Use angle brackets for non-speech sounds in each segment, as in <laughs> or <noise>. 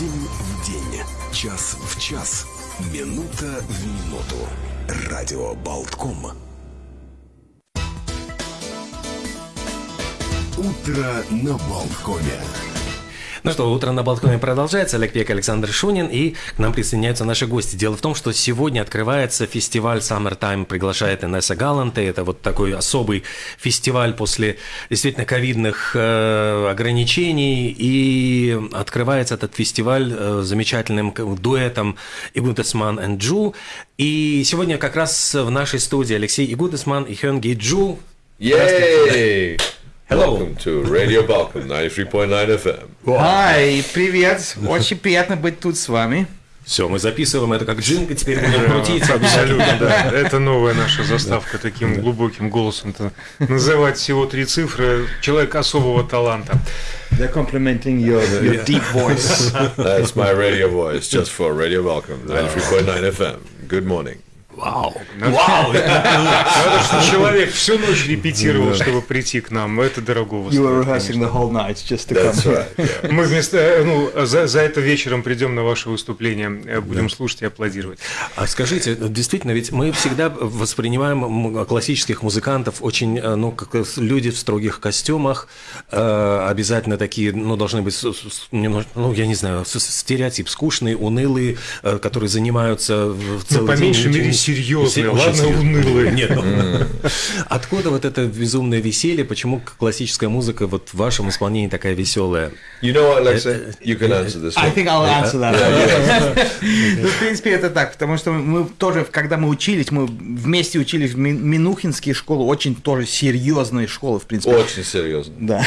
День в день, час в час, минута в минуту. Радио Болтком. Утро на Болткоме. Ну что, утро на балконе продолжается. Олег Пек, Александр Шунин. И к нам присоединяются наши гости. Дело в том, что сегодня открывается фестиваль Summertime, приглашает Инесса Галанте. Это вот такой особый фестиваль после действительно ковидных э, ограничений. И открывается этот фестиваль э, замечательным дуэтом Игудесман и Джу. И сегодня как раз в нашей студии Алексей Игудесман и Хёнги Джу. Yay! Hello. Welcome to Radio Balkan 93.9 FM. Hi, привет. Очень приятно быть тут с вами. Все, мы записываем это как джинка, теперь будем крутиться. Абсолютно, да. Это новая наша заставка таким глубоким голосом называть всего три цифры. Человек особого таланта. They're complimenting your, your deep voice. That's my radio voice, just for Radio Balkan 93.9 FM. Good morning. Вау! Вау! <laughs> Надо, что человек всю ночь репетировал, чтобы прийти к нам. Это дорогого You were rehearsing the whole night just to come here. Right, Мы вместо, э, ну, за, за это вечером придем на ваше выступление, э, будем слушать и аплодировать. А скажите, действительно, ведь мы всегда воспринимаем классических музыкантов очень, э, ну, как люди в строгих костюмах, обязательно такие, ну, должны быть, ну, я не знаю, стереотип, скучные, унылые, которые занимаются в целый ну, по день меньшей мере серьезные, ладно, серьезные. унылые. Нет, ну, откуда вот это безумное веселье? Почему классическая музыка вот в вашем исполнении такая веселая? You know what, Alexa? You can answer this I one. think I'll answer that. Yeah, Ну, в принципе, это так, потому что мы тоже, когда мы учились, мы вместе учились в Ми- Минухинские школы, очень тоже серьезные школы, в принципе. Очень серьезно. Да.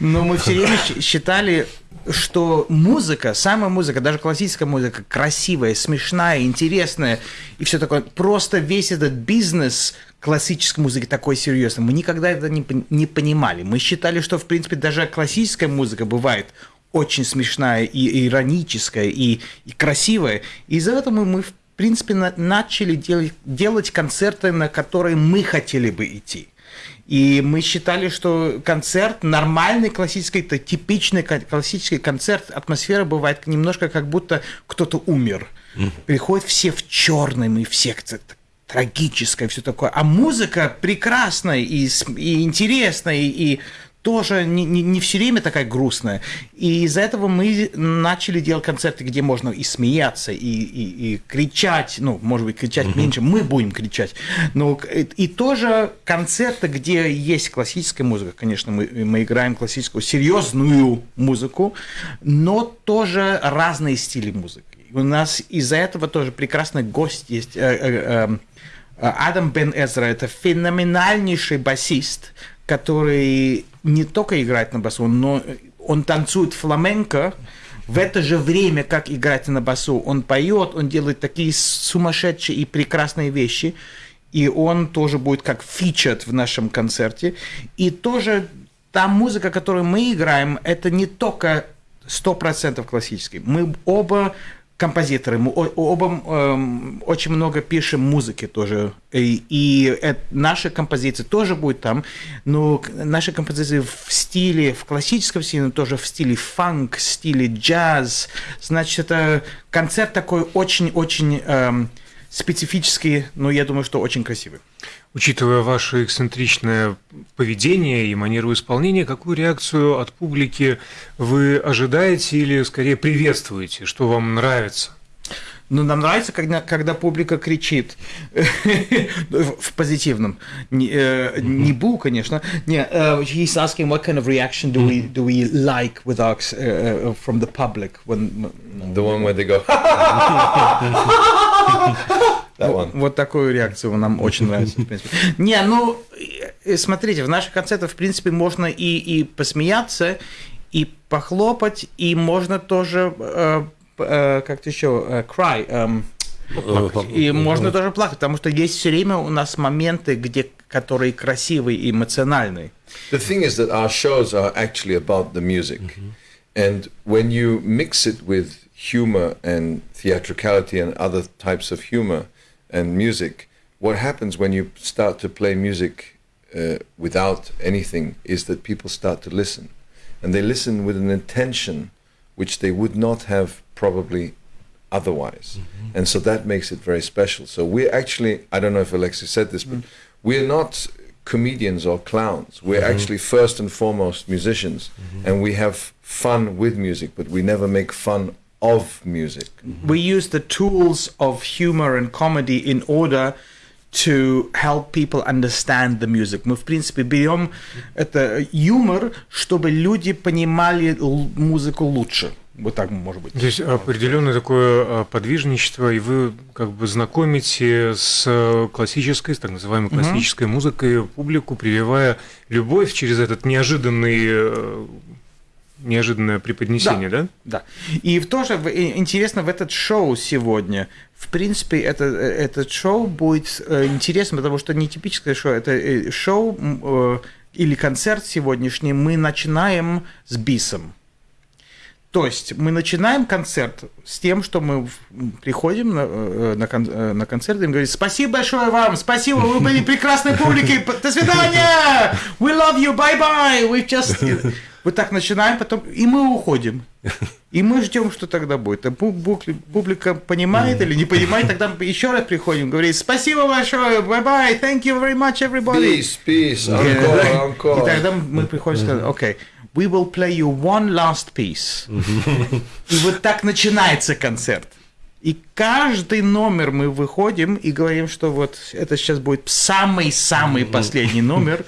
Но мы все время считали, что музыка, самая музыка, даже классическая музыка, красивая, смешная, интересная и все такое. Просто весь этот бизнес классической музыки такой серьезный. Мы никогда это не, не понимали. Мы считали, что, в принципе, даже классическая музыка бывает очень смешная и ироническая, и, и красивая. И из-за этого мы, в принципе, на- начали делать, делать концерты, на которые мы хотели бы идти. И мы считали, что концерт, нормальный классический, это типичный классический концерт, атмосфера бывает немножко как будто кто-то умер. Приходят все в черном, и все трагическое, все такое. А музыка прекрасная и, и интересная, и, и тоже не, не, не все время такая грустная. И из-за этого мы начали делать концерты, где можно и смеяться, и, и, и кричать, ну, может быть, кричать меньше, мы будем кричать. Но и, и тоже концерты, где есть классическая музыка, конечно, мы, мы играем классическую, серьезную музыку, но тоже разные стили музыки. У нас из-за этого тоже прекрасный гость есть. э, э, э, Адам Бен Эзра – это феноменальнейший басист, который не только играет на басу, но он танцует фламенко, в это же время, как играть на басу, он поет, он делает такие сумасшедшие и прекрасные вещи, и он тоже будет как фичет в нашем концерте. И тоже та музыка, которую мы играем, это не только 100% классический. Мы оба композиторы, мы оба эм, очень много пишем музыки тоже. И, и э- наши композиции тоже будут там, но наши композиции в стиле, в классическом стиле, но тоже в стиле фанк, стиле джаз. Значит, это концерт такой очень-очень эм, специфический, но я думаю, что очень красивый. Учитывая ваше эксцентричное поведение и манеру исполнения, какую реакцию от публики вы ожидаете или скорее приветствуете, что вам нравится? Ну, нам нравится, когда, когда публика кричит <laughs> в позитивном. Не, э, не бу, конечно. Не, uh, he's asking what kind of reaction do we do we like with our, uh, from the public when The one where they go. <laughs> One. Вот такую реакцию нам очень нравится. в принципе. Не, ну, смотрите, в наших концертах, в принципе, можно и, и посмеяться, и похлопать, и можно тоже, э, как-то еще, э, cry, эм, и можно тоже плакать, потому что есть все время у нас моменты, где, которые красивые и эмоциональные. The thing is that our shows are actually about the music. And when you mix it with humor and theatricality and other types of humor and music, what happens when you start to play music uh, without anything is that people start to listen. And they listen with an intention which they would not have probably otherwise. Mm-hmm. And so that makes it very special. So we're actually, I don't know if Alexis said this, but mm. we're not comedians or clowns. We're mm-hmm. actually first and foremost musicians. Mm-hmm. And we have fun with music, but we never make fun of music. we use the tools of humor and comedy in order to help people understand the music. Мы, в принципе, берем это юмор, чтобы люди понимали музыку лучше. Вот так, может быть. Здесь определенное такое а, подвижничество, и вы как бы знакомите с э, классической, с так называемой классической музыкой публику, прививая любовь через этот неожиданный э, неожиданное преподнесение, да? Да. И в тоже в- и- интересно в этот шоу сегодня. В принципе, это, э, этот шоу будет э, интересно, потому что не типическое шоу, это э, шоу э, или концерт сегодняшний мы начинаем с бисом. То есть мы начинаем концерт с тем, что мы приходим на, э, на, кон- э, на концерт и говорим спасибо большое вам, спасибо, вы были прекрасной публикой, до свидания, we love you, bye bye, we just... Вот так начинаем, потом и мы уходим. И мы ждем, что тогда будет. А Публика понимает или не понимает, тогда мы еще раз приходим, говорим спасибо большое, bye bye, thank you very much, everybody. Peace, peace, encore, encore. и тогда мы приходим и сказать, окей, we will play you one last piece. И вот так начинается концерт. И каждый номер мы выходим и говорим, что вот это сейчас будет самый-самый последний номер.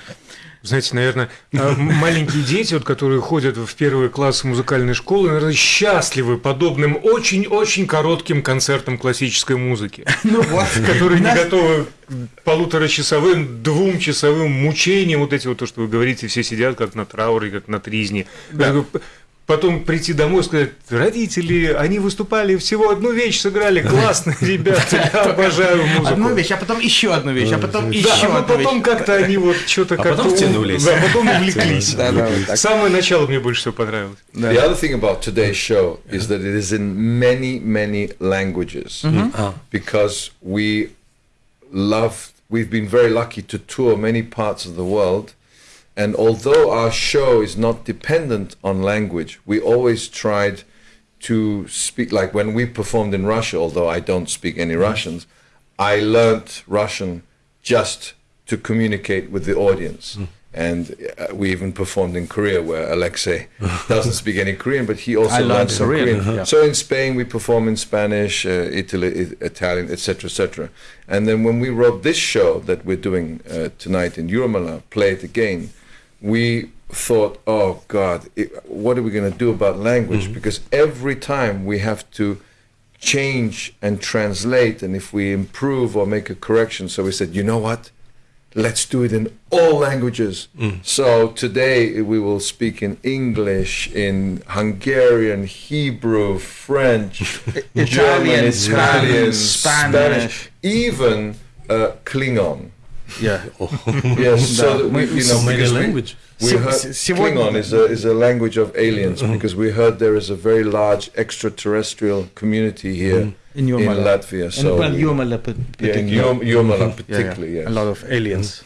Знаете, наверное, э, маленькие дети, вот, которые ходят в первые классы музыкальной школы, наверное, счастливы подобным очень-очень коротким концертам классической музыки. <laughs> Ну вот. которые не готовы полуторачасовым, двумчасовым мучениям, вот эти вот то, что вы говорите, все сидят как на трауре, как на тризне. Бы Потом прийти домой и сказать, родители, они выступали всего одну вещь, сыграли, классные <laughs> ребята, я обожаю музыку. Одну вещь, а потом еще одну вещь, а потом еще одну потом вещь. как-то они вот что-то А как-то... потом втянулись. Да, потом увлеклись. Да, да, вот так. Самое начало мне больше всего понравилось. The other thing about today's show is that it is in many, many languages А, because we love, we've been very lucky to tour many parts of the world. And although our show is not dependent on language, we always tried to speak, like when we performed in Russia, although I don't speak any Russians, I learnt Russian just to communicate with the audience. And uh, we even performed in Korea, where Alexei <laughs> doesn't speak any Korean, but he also I learned learned some Korean, Korean. yeah. So in Spain, we perform in Spanish, uh, Italy, I- Italian, etc., etc. And then when we wrote this show that we're doing uh, tonight in Jurmala, Play It Again, we thought, oh God, it, what are we going to do about language? Because every time we have to change and translate, and if we improve or make a correction, so we said, you know what? Let's do it in all languages. So today we will speak in English, in Hungarian, Hebrew, French, <laughs> German, Italian, Italian, Spanish, Spanish, even uh, Klingon. Yeah. Yes, so we, you know, because language. We, heard Klingon is a, is a language of aliens because we heard there is a very large extraterrestrial community here In in, Jurmala. Latvia. And So well, we- Jurmala p- yeah, in particularly. Jurm- Jurmala Yeah, yeah. particularly, yes. A lot of aliens.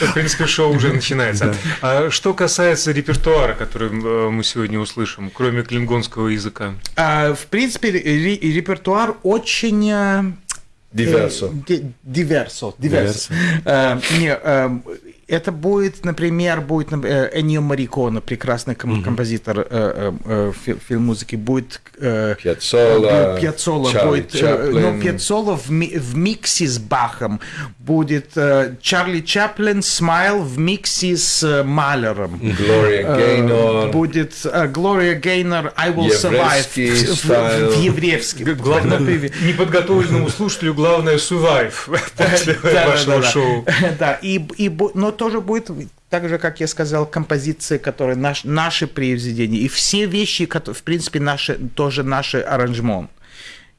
В принципе, шоу уже начинается. А что касается репертуара, который э, мы сегодня услышим, кроме клингонского языка? А, в принципе, ре- репертуар очень... э, Diverso. э, ди- Диверсо. Диверсо. Э, не, э, это будет, например, будет например, Эннио Мариконе, прекрасный ком- композитор э, э, э, фи- фильм-музыки, будет... э, будет Пьяццола Чарли будет, э, но Пьяццола в, ми- в миксе с Бахом будет э, Чарли Чаплин Смайл в миксе с э, Малером. Gloria Э, Gaynor. Будет э, Глория Гейнер I Will Survive Еврейский в, в- стайл. в еврейском. Главное, неподготовленному слушателю главное survive после <laughs> вашего шоу. <laughs> Да, и, и но тоже будет так же, как я сказал, композиции, которые наш, наши произведения, и все вещи, которые, в принципе, наши, тоже наши аранжмент.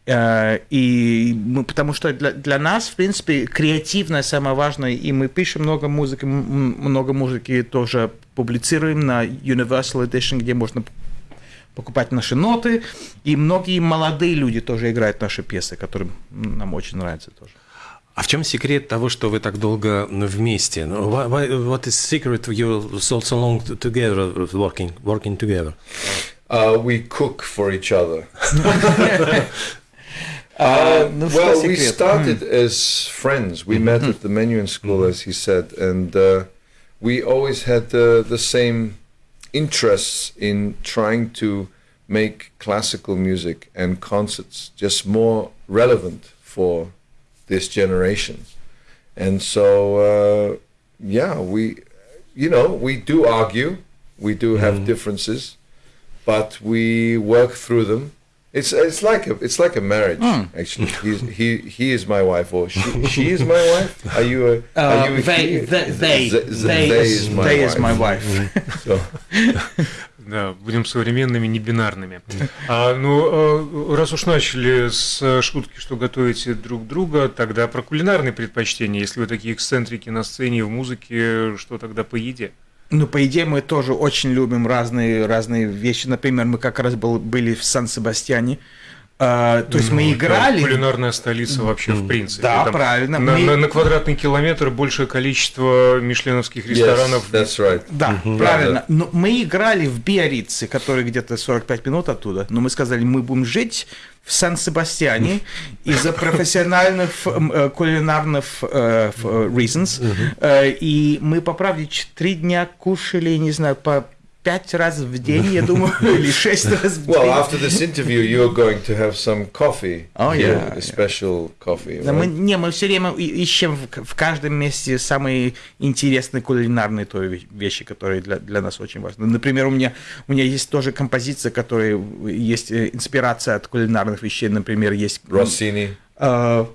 Э, И мы, потому что для, для нас, в принципе, креативное самое важное, и мы пишем много музыки, много музыки тоже публицируем на Universal Edition, где можно покупать наши ноты, и многие молодые люди тоже играют наши пьесы, которые нам очень нравятся тоже. А в чем секрет того, что вы так долго вместе? Ну, why- why- What is secret you so so long together working working together? Uh, we cook for each other. <laughs> А, Uh, ну, что well, we секрет? started as friends. We met at the Menuhin School, as he said, and uh, we always had uh, the same interests in trying to make classical music and concerts just more relevant for this generation. And so, uh, yeah, we, you know, we do argue, we do have differences, but we work through them. It's it's like a it's like a marriage actually. He's, he he is my wife or she she is my wife. Are you a are Uh, you a they, he? they, they, Th- th- they, they is, is my they is wife. my wife. So, <laughs> Да, будем современными, не бинарными. А, ну, э, раз уж начали с э, шутки, что готовите друг друга, тогда про кулинарные предпочтения. Если вы такие эксцентрики на сцене, в музыке, что тогда по еде? Ну, по идее, мы тоже очень любим разные, разные вещи. Например, мы как раз был, были в Сан-Себастьяне. А, то есть Ну, мы играли. Кулинарная столица вообще, в принципе. Да, Там правильно. На, Мы- на- на квадратный километр большее количество мишленовских yes, ресторанов. that's right. Да, правильно. Но мы играли в Биорице, который где-то 45 минут оттуда. Но мы сказали, мы будем жить в Сан-Себастьяне <laughs> из-за профессиональных м, э, кулинарных э, э, reasons. И мы, по правде, три дня кушали, не знаю, по пять раз в день, я думаю, <laughs> или шесть раз в Well, день. after this interview, you're going to have some coffee. Oh, yeah, a special coffee. Да, мы, right? не, мы все время ищем в, в каждом месте самые интересные кулинарные то ве- вещи, которые для, для нас очень важны. Например, у меня, у меня есть тоже композиция, которая есть э, инспирация от кулинарных вещей. Например, есть... Rossini. э,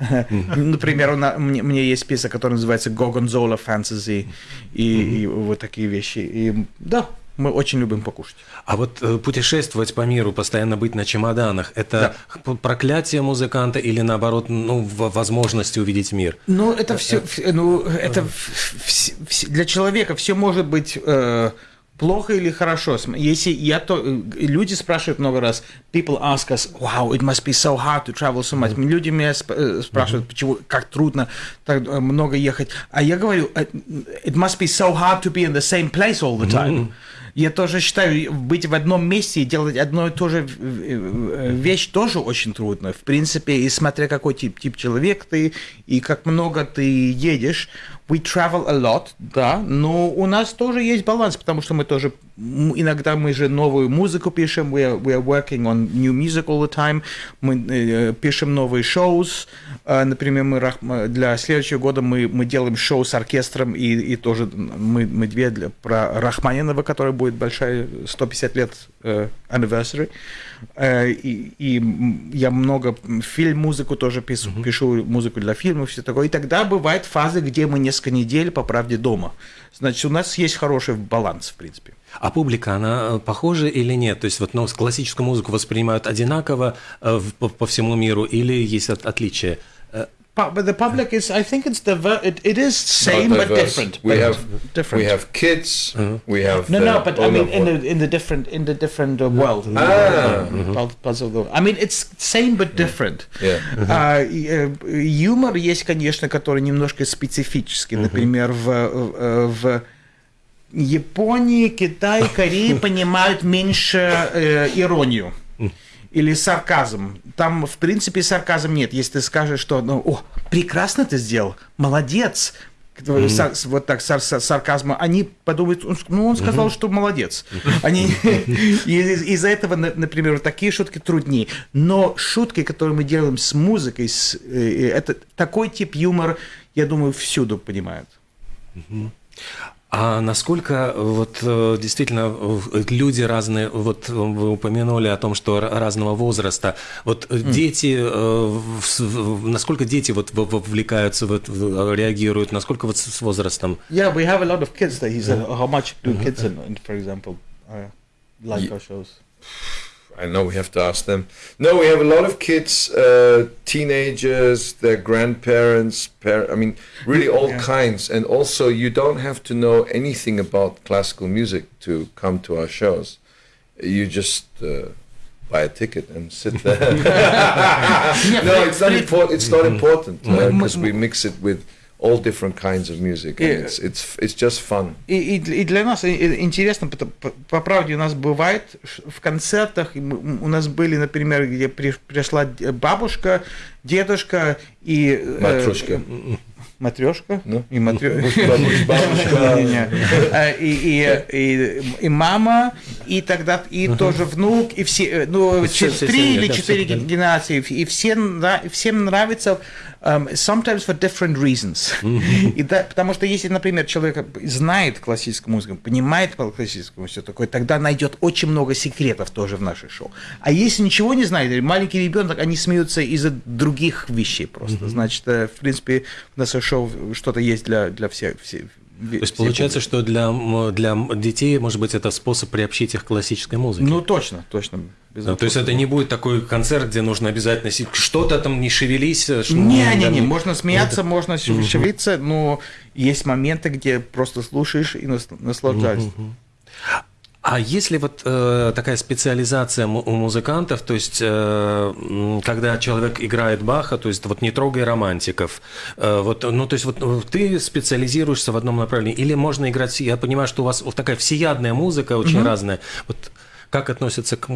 <laughs> Например, у мне есть песня, которая называется Gorgonzola Fantasy и вот такие вещи. И да, мы очень любим покушать. А вот э, путешествовать по миру, постоянно быть на чемоданах, это х- проклятие музыканта или наоборот, ну, возможность увидеть мир? Ну, это все, ну, это для человека все может быть э, плохо или хорошо. Если я то, э, люди спрашивают много раз, people ask us, wow, it must be so hard to travel so much. Люди меня сп- э, спрашивают, почему, как трудно так э, много ехать. А я говорю, э, it must be so hard to be in the same place all the time. Я тоже считаю, быть в одном месте и делать одно и то же э, э, вещь тоже очень трудно. В принципе, и смотря какой тип, тип человек ты и как много ты едешь, we travel a lot, да, но у нас тоже есть баланс, потому что мы тоже иногда мы же новую музыку пишем, we are, we are working on new music all the time, мы э, пишем новые шоу, э, например, мы мы для следующего года мы, мы делаем шоу с оркестром и, и тоже мы, мы две для, про Рахманинова, который будет большая 150 лет э, anniversary. Э, и, и я много фильм-музыку тоже пишу, пишу музыку для фильмов, все такое. И тогда бывают фазы, где мы несколько недель, по правде, дома. Значит, у нас есть хороший баланс, в принципе. А публика, она э, похожа или нет? То есть вот ну, классическую музыку воспринимают одинаково э, по, по всему миру или есть от- отличия? Э, Pu- But the public is, I think it's diver- it, it is same Not but diverse. different. We but have different. we have kids. We have No, uh, no, but I all mean, of in what- the in the different in the different uh, world. Ah. Parts- parts of the- I mean, it's same but different. Yeah. А, и, э, юмор есть, конечно, который немножко специфический. Например, в, э, в Японии, Китае, Корее <laughs> понимают меньше э, иронию Или сарказм. Там, в принципе, сарказм нет. Если ты скажешь, что, ну, о, прекрасно ты сделал, молодец, Сар- вот так сар- сар- сарказма, они подумают, ну, он сказал, что молодец. Они <laughs> из-за этого, на- например, вот такие шутки труднее. Но шутки, которые мы делаем с музыкой, с, э, это такой тип юмора, я думаю, всюду понимают. А насколько э, вот э, действительно э, люди разные, вот вы упомянули о том, что разного возраста, вот дети, в- насколько дети вот в- вовлекаются, вот, реагируют, насколько вот с возрастом? Yeah, we have a lot of kids that he said, how much do kids, in, for example, uh, like our shows? I know we have to ask them. No, we have a lot of kids, uh, teenagers, their grandparents. Par- I mean, really all Yeah. kinds. And also, you don't have to know anything about classical music to come to our shows. You just uh, buy a ticket and sit there. <laughs> <laughs> no, it's not important. It's not important Mm. because we mix it with all different kinds of music, and it's it's it's just fun. И, и, для- и для нас интересно, пото- по, по правде у нас бывает в концертах, у нас были, например, где при- пришла бабушка, дедушка и... э, Матрешка. Матрешка? Ну. И. Не-не. <laughs> Э, И, и, и, и мама, и тогда и тоже внук, и все, э, ну, Все- три или четыре генерации, и все, всем нравится, um, sometimes for different reasons. <laughs> И да, потому что если, например, человек знает классическую музыку, понимает классическую музыку, такое, тогда найдет очень много секретов тоже в наших шоу. А если ничего не знает, маленький ребенок, они смеются из-за других вещей просто. Значит, э, в принципе, в нашем шоу что-то есть для, для всех. всех То есть получается, что для, для детей, может быть, это способ приобщить их к классической музыке. Ну, точно, точно. Без Ну, то есть это не будет такой концерт, где нужно обязательно си- что-то там не шевелись. э, Не-не-не, да, можно смеяться, можно шевелиться, но есть моменты, где просто слушаешь и нас- наслаждаешься. А если вот э, такая специализация у музыкантов, то есть э, когда человек играет Баха, то есть вот не трогай романтиков, э, вот, ну то есть вот э, ты специализируешься в одном направлении, или можно играть, я понимаю, что у вас вот такая всеядная музыка очень разная, вот как относится к...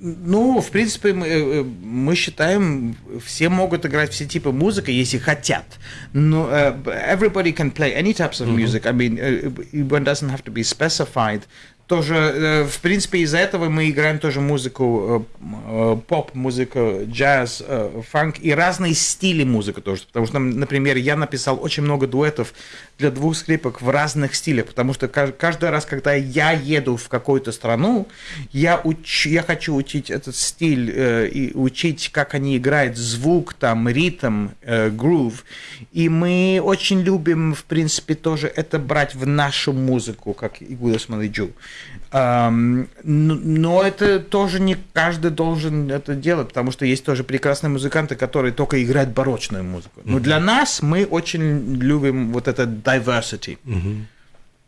э, Ну, в принципе, мы, э, мы считаем, все могут играть все типы музыки, если хотят. Но э, everybody can play any types of music. I mean, э, one doesn't have to be specified. Тоже, э, в принципе, из-за этого мы играем тоже музыку, э, э, поп-музыку, джаз, фанк и разные стили музыки тоже. Потому что, например, я написал очень много дуэтов для двух скрипок в разных стилях, потому что ка- каждый раз, когда я еду в какую-то страну, я, уч- я хочу учить этот стиль и учить, как они играют звук, там, ритм, грув. И мы очень любим, в принципе, тоже это брать в нашу музыку, как Игуда Смолиджу. Но, это тоже не каждый должен это делать, потому что есть тоже прекрасные музыканты, которые только играют барочную музыку. Но для нас мы очень любим вот это diversity.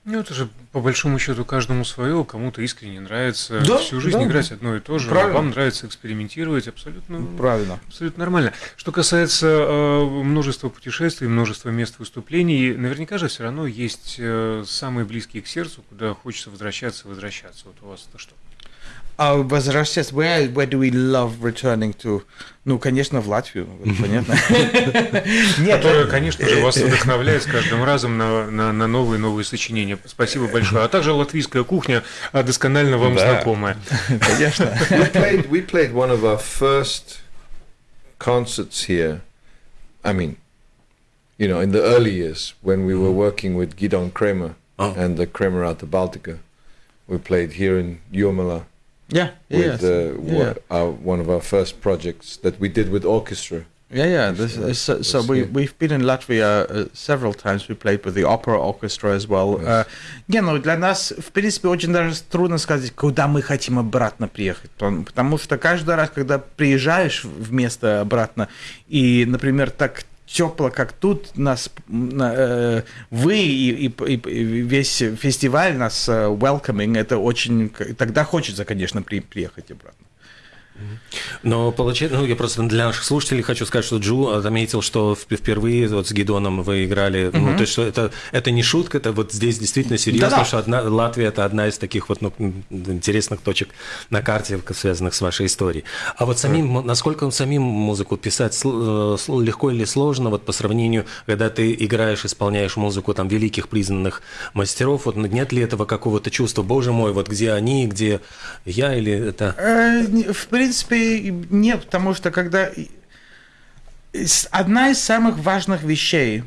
Ну, это же по большому счету каждому свое, кому-то искренне нравится Да, всю жизнь да. играть одно и то же, Правильно. вам нравится экспериментировать, абсолютно, Правильно. абсолютно нормально. Что касается э, множества путешествий, множества мест выступлений, наверняка же все равно есть э, самые близкие к сердцу, куда хочется возвращаться, возвращаться. Вот у вас это что? А возвращаясь, where, where do we love returning to? Ну, конечно, в Латвию, понятно. <laughs> Которая, конечно же, вас вдохновляет с каждым разом на, новые новые сочинения. Спасибо большое. А также латвийская кухня а, досконально вам знакомая. конечно. <laughs> we played one of our first concerts here. I mean, you know, in the early years when we were working with Gidon Kramer Oh. and the Kramer out of Baltica, we played here in Jomala Yeah, with yes. uh, yeah. our, one of our first projects that we did with orchestra. Yeah, yeah. This, uh, so so we, we've been in Latvia uh, several times. We played with the opera orchestra as well. Uh, не, ну для нас, в принципе, очень даже трудно сказать, куда мы хотим обратно приехать. Потому что каждый раз, когда приезжаешь в место обратно, и, например, так тепло, как тут, нас, на- э, вы и, и- и- весь фестиваль нас э, welcoming, это очень, тогда хочется, конечно, при- приехать обратно. Но получается, ну я просто для наших слушателей хочу сказать, что Джу отметил, что вп- впервые вот с Гидоном вы играли, ну то есть что это это не шутка, это вот здесь действительно серьезно, Да-да. что одна, Латвия это одна из таких вот ну, интересных точек на карте, связанных с вашей историей. А вот самим, м- насколько самим музыку писать э, легко или сложно, вот по сравнению, когда ты играешь, исполняешь музыку там великих признанных мастеров, вот нет ли этого какого-то чувства, боже мой, вот где они, где я или это... Э, В принципе, нет, потому что когда... Одна из самых важных вещей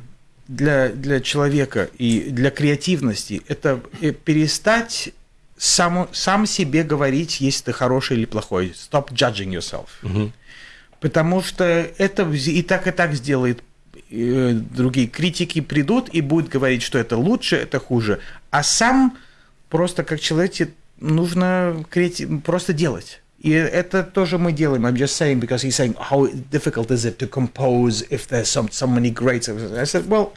для, для человека и для креативности – это э, перестать саму, сам себе говорить, если ты хороший или плохой. Stop judging yourself. Потому что это и так, и так сделает э, другие критики придут и будут говорить, что это лучше, это хуже. А сам просто как человек нужно просто делать. И это тоже мы делаем. I'm just saying because he's saying how difficult is it to compose if there's some so many great. I said, well,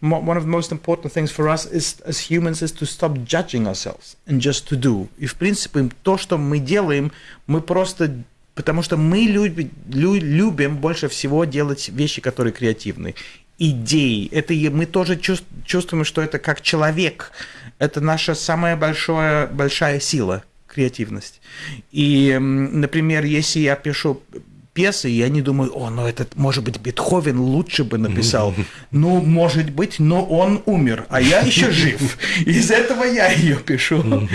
one of the most important things for us is as humans is to stop judging ourselves and just to do. И в принципе то, что мы делаем, мы просто Потому что мы люби- лю- любим больше всего делать вещи, которые креативны. идей. Это мы тоже чувс- чувствуем, что это как человек. Это наша самая большая, большая сила, креативность. И, например, если я пишу пьесы, я не думаю, о, ну это, может быть, Бетховен лучше бы написал. Ну, может быть, но он умер, а я еще <laughs> жив. Из этого я ее пишу.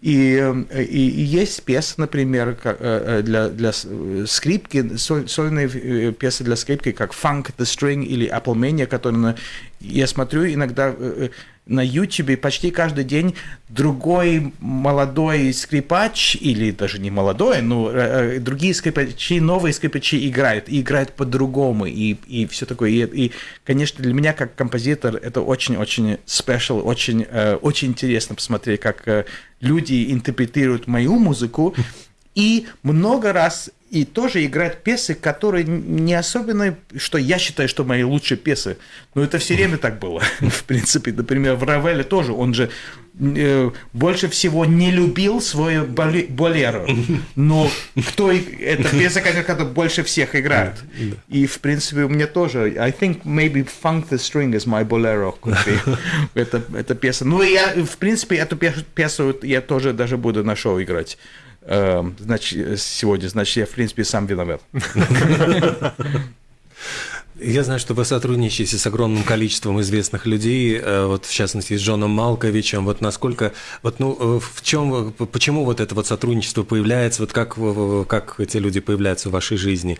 И, и, и есть пьесы, например, э, э, для, для э, скрипки, соль- сольные пьесы для скрипки, как Funk the String или Apple Mania, которые я смотрю иногда на YouTube почти каждый день другой молодой скрипач, или даже не молодой, но э, э, другие скрипачи, новые скрипачи играют, и играют по-другому, и, и все такое. И, и, конечно, для меня, как композитор, это очень-очень special, очень, э, очень интересно посмотреть, как люди интерпретируют мою музыку, и много раз и тоже играть пьесы, которые не особенно, что я считаю, что мои лучшие пьесы. Но это все время так было. <laughs> В принципе, например, в Равеле тоже. Он же э, больше всего не любил свою боле- болеро. Но кто это конечно, которая больше всех играет. И, в принципе, у меня тоже. I think maybe Funk the String is my bolero. <laughs> это, это пьеса. Ну, я, в принципе, эту пьесу я тоже даже буду на шоу играть. Эм, Значит, сегодня, значит, я, в принципе, сам виноват. <laughs> Я знаю, что вы сотрудничаете с огромным количеством известных людей, э, вот в частности с Джоном Малковичем. Вот насколько, вот ну э, в чем, почему вот это вот сотрудничество появляется, вот как как эти люди появляются в вашей жизни?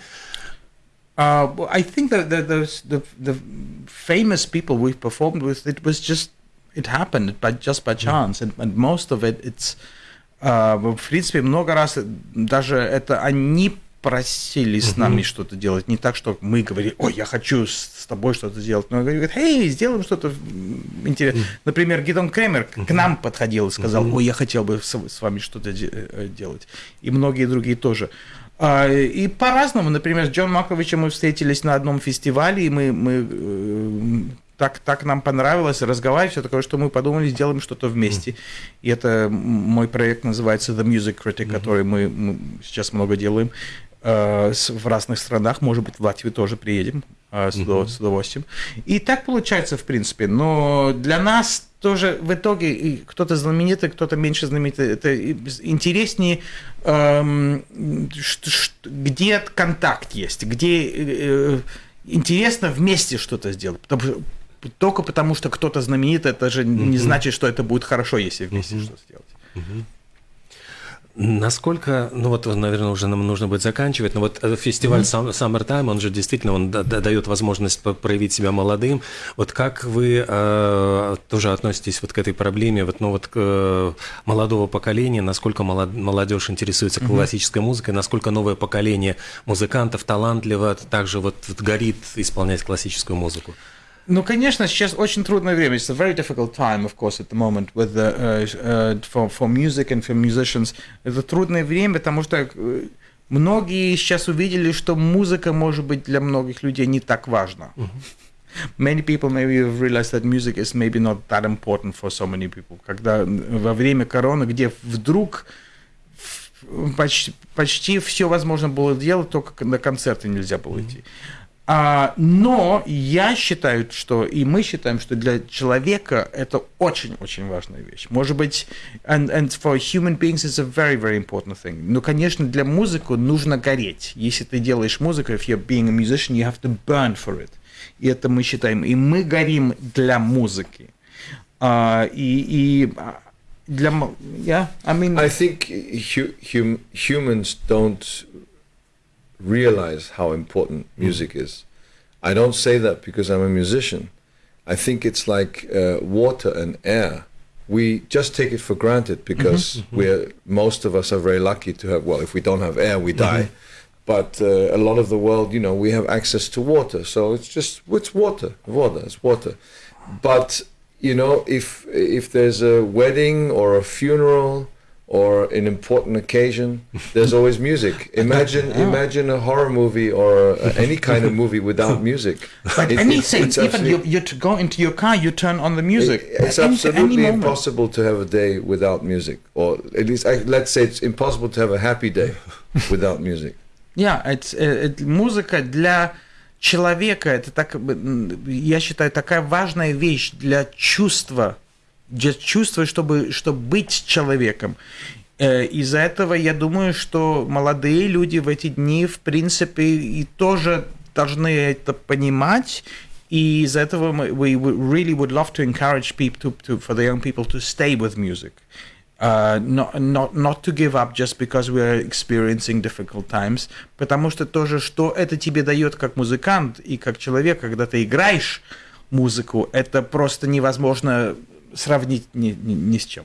Uh, I think that the, the the the famous people we've performed with, it was just it happened by just by chance, and, and most of it, it's uh, в принципе много раз даже это они просили с нами что-то делать, не так, что мы говорили, ой, я хочу с, тобой что-то сделать, но говорят, эй, сделаем что-то интересное. Например, Гидон Кремер к к нам подходил и сказал, ой, я хотел бы с, вами что-то де- э, делать, и многие другие тоже. А, И по-разному. Например, с Джон Маковичем мы встретились на одном фестивале, и мы, мы э, так, так нам понравилось разговаривать, все такое, что мы подумали, сделаем что-то вместе. И это мой проект называется The Music Critic, который мы, мы сейчас много делаем э, с- в разных странах. Может быть, в Латвию тоже приедем э, с, с удовольствием. И так получается, в принципе. Но для нас тоже в итоге кто-то знаменитый, кто-то меньше знаменитый. Это интереснее, эм, где контакт есть, где э, интересно вместе что-то сделать. Потому что- только потому, что кто-то знаменит, это же не значит, что это будет хорошо, если вместе что-то сделать. Насколько, ну вот, наверное, уже нам нужно будет заканчивать, но вот э, фестиваль Sum- Summertime, он же действительно, он да- да- дает возможность проявить себя молодым. Вот как вы э, тоже относитесь вот к этой проблеме, вот, ну вот к э, молодого поколения, насколько молод- молодежь интересуется классической музыкой, насколько новое поколение музыкантов талантливо, также вот, вот горит исполнять классическую музыку? Ну, конечно, сейчас очень трудное время. It's a very difficult time, of course, at the moment with the, uh, uh, for, for music and for musicians. Это трудное время, потому что э, многие сейчас увидели, что музыка, может быть, для многих людей не так важна. Many people maybe have realized that music is maybe not that important for so many people. Когда во время короны, где вдруг почти, почти все возможно было делать, только на концерты нельзя было идти. А, но я считаю, что и мы считаем, что для человека это очень-очень важная вещь. Может быть, and, and for human beings it's a very, very important thing. Но, конечно, для музыки нужно гореть. Если ты делаешь музыку, if you're being a musician, you have to burn for it. И это мы считаем. И мы горим для музыки. А, и, и а, для... Yeah, I mean... I think hu- hum- humans don't realize how important music is. I don't say that because I'm a musician. I think it's like uh, water and air. We just take it for granted because we're most of us are very lucky to have. Well, if we don't have air, we die. But uh, a lot of the world, you know, we have access to water, so it's just it's water, water, it's water. But you know, if if there's a wedding or a funeral or an important occasion, there's always music. <laughs> Imagine imagine a horror movie or a, any kind of movie without music. <laughs> But It- it- anything, it's even you, absolutely- you to go into your car, you turn on the music. it- it's Any- any absolutely moment. impossible to have a day without music, or at least I, let's say it's impossible to have a happy day <laughs> without music. Yeah, it's, э, это музыка для человека, это так, м, я считаю, такая важная вещь для чувства, для чувства, чтобы, чтобы быть человеком. Э, Из-за этого я думаю, что молодые люди в эти дни, в принципе, и тоже должны это понимать. И из-за этого мы we really would love to encourage people to, to, for the young people to stay with music. Uh, not, not, not to give up just because we are experiencing difficult times, потому что тоже, что это тебе дает как музыкант и как человек, когда ты играешь музыку, это просто невозможно сравнить ни, ни, ни с чем.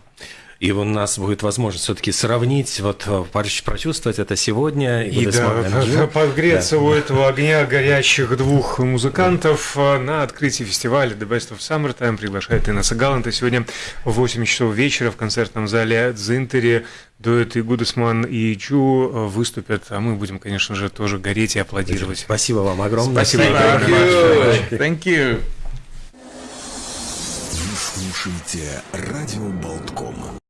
И у нас будет возможность все-таки сравнить, вот э, прочувствовать это сегодня. И Good да, June. подгреться у этого огня горящих двух музыкантов э, на открытии фестиваля The Best of Summertime приглашает Инесса Галанта сегодня в 8 часов вечера в концертном зале Дзинтере. Дуэт и Гудесман и Джу э, выступят, а мы будем, конечно же, тоже гореть и аплодировать. Спасибо вам огромное. Спасибо. Thank you. Thank you. Слушаете радио Болтком.